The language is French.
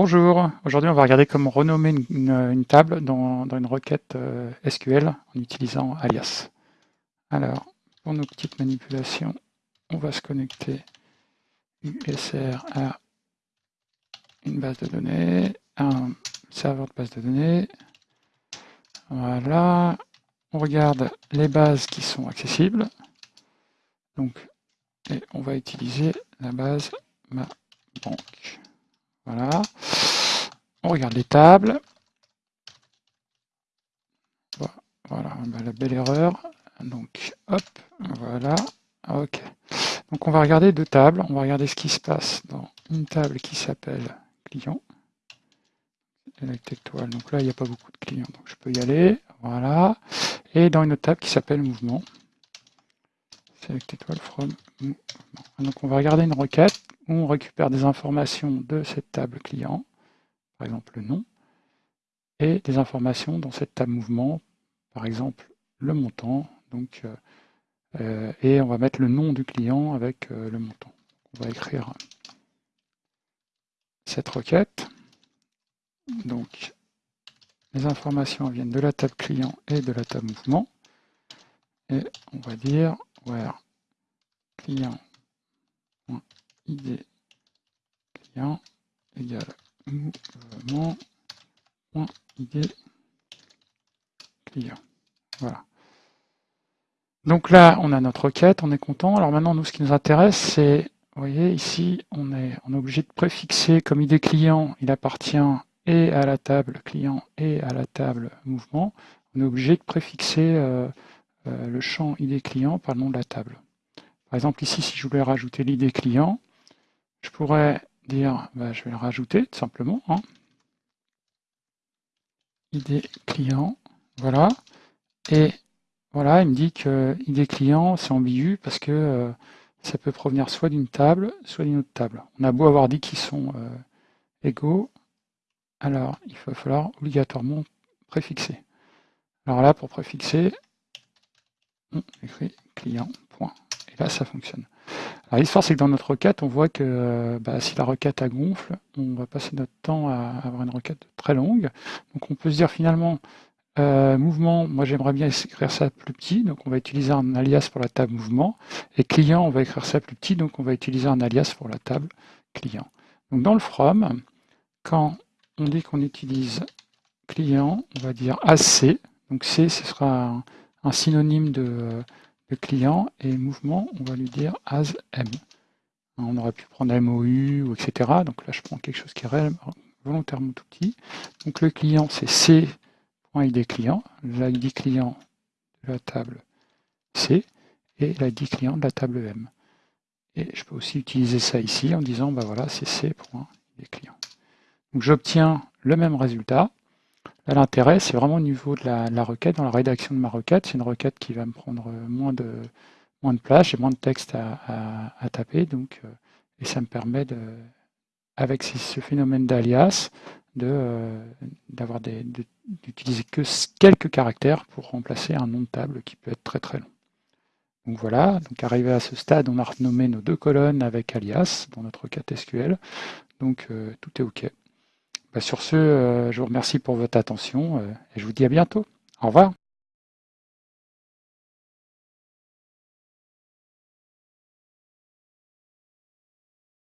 Bonjour, aujourd'hui on va regarder comment renommer une, table dans, dans une requête euh, SQL en utilisant alias. Alors, pour nos petites manipulations, on va se connecter USR à une base de données, un serveur de base de données. Voilà, on regarde les bases qui sont accessibles. Donc, et on va utiliser la base ma banque. Voilà. On regarde les tables. Voilà, la belle erreur. Donc, hop, voilà. Ok. Donc, on va regarder deux tables. On va regarder ce qui se passe dans une table qui s'appelle client. Étoile. Donc là, il n'y a pas beaucoup de clients, donc je peux y aller. Voilà. Et dans une autre table qui s'appelle mouvement. Select étoile from mouvement. Donc, on va regarder une requête on récupère des informations de cette table client, par exemple le nom, et des informations dans cette table mouvement, par exemple le montant, donc, euh, euh, et on va mettre le nom du client avec euh, le montant. On va écrire cette requête. Donc, les informations viennent de la table client et de la table mouvement. Et on va dire where client id client égale mouvement id client. Voilà. Donc là, on a notre requête, on est content. Alors maintenant, nous, ce qui nous intéresse, c'est, vous voyez, ici, on est, obligé de préfixer comme ID client, il appartient et à la table client et à la table mouvement. On est obligé de préfixer euh, euh, le champ ID client par le nom de la table. Par exemple, ici, si je voulais rajouter l'ID client, je pourrais dire, bah, je vais le rajouter tout simplement. Hein. ID client, voilà. Et voilà, il me dit que ID client, c'est ambigu parce que euh, ça peut provenir soit d'une table, soit d'une autre table. On a beau avoir dit qu'ils sont euh, égaux, alors il va falloir obligatoirement préfixer. Alors là, pour préfixer, on écrit client, point. Et là, ça fonctionne. Alors l'histoire, c'est que dans notre requête, on voit que bah, si la requête a gonfle, on va passer notre temps à avoir une requête très longue. Donc on peut se dire finalement, euh, mouvement, moi j'aimerais bien écrire ça plus petit, donc on va utiliser un alias pour la table mouvement. Et client, on va écrire ça plus petit, donc on va utiliser un alias pour la table client. Donc dans le from, quand on dit qu'on utilise client, on va dire AC. Donc C, ce sera un synonyme de le client et mouvement, on va lui dire as m. On aurait pu prendre MOU, ou etc. Donc là, je prends quelque chose qui est volontairement tout petit. Donc le client, c'est c.id client, l'ID client de la table C et l'ID client de la table M. Et je peux aussi utiliser ça ici en disant, bah voilà, c'est c.id client. Donc j'obtiens le même résultat, L'intérêt, c'est vraiment au niveau de la, requête, dans la rédaction de ma requête. C'est une requête qui va me prendre moins de, moins de place, j'ai moins de texte à, taper, donc, euh, et ça me permet, de, avec ce phénomène d'alias, euh, d'avoir d'utiliser que quelques caractères pour remplacer un nom de table qui peut être très très long. Donc voilà, donc arrivé à ce stade, on a renommé nos deux colonnes avec alias dans notre requête SQL, donc euh, tout est OK. Bah, sur ce, euh, je vous remercie pour votre attention euh, et je vous dis à bientôt. Au revoir.